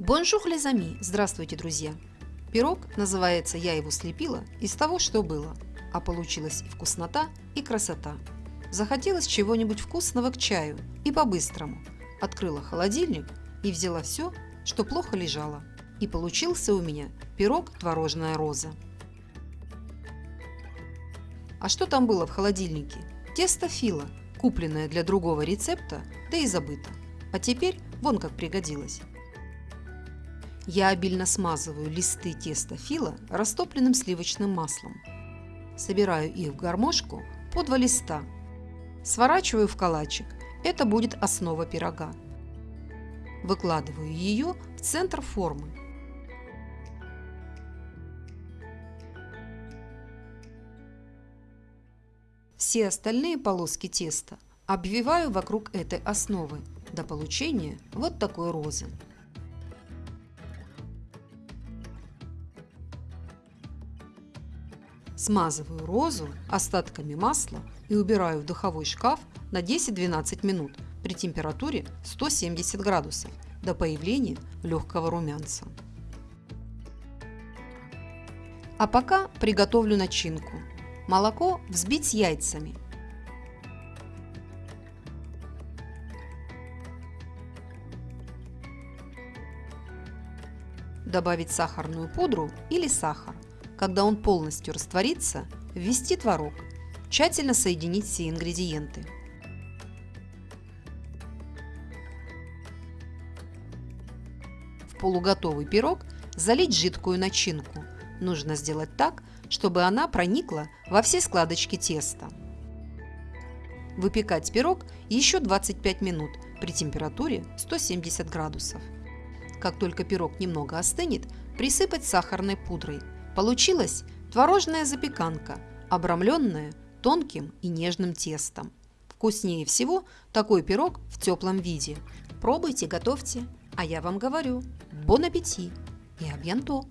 Bonjour les amis! Здравствуйте, друзья! Пирог называется «Я его слепила» из того, что было, а получилась и вкуснота, и красота. Захотелось чего-нибудь вкусного к чаю и по-быстрому. Открыла холодильник и взяла все, что плохо лежало. И получился у меня пирог «Творожная роза». А что там было в холодильнике? Тесто фила, купленное для другого рецепта, да и забыто. А теперь вон как пригодилось. Я обильно смазываю листы теста фила растопленным сливочным маслом. Собираю их в гармошку по два листа. Сворачиваю в калачик. Это будет основа пирога. Выкладываю ее в центр формы. Все остальные полоски теста обвиваю вокруг этой основы до получения вот такой розы. Смазываю розу остатками масла и убираю в духовой шкаф на 10-12 минут при температуре 170 градусов до появления легкого румянца. А пока приготовлю начинку. Молоко взбить с яйцами. Добавить сахарную пудру или сахар. Когда он полностью растворится, ввести творог. Тщательно соединить все ингредиенты. В полуготовый пирог залить жидкую начинку. Нужно сделать так, чтобы она проникла во все складочки теста. Выпекать пирог еще 25 минут при температуре 170 градусов. Как только пирог немного остынет, присыпать сахарной пудрой. Получилась творожная запеканка, обрамленная тонким и нежным тестом. Вкуснее всего такой пирог в теплом виде. Пробуйте, готовьте, а я вам говорю, бон аппетит и абьянто!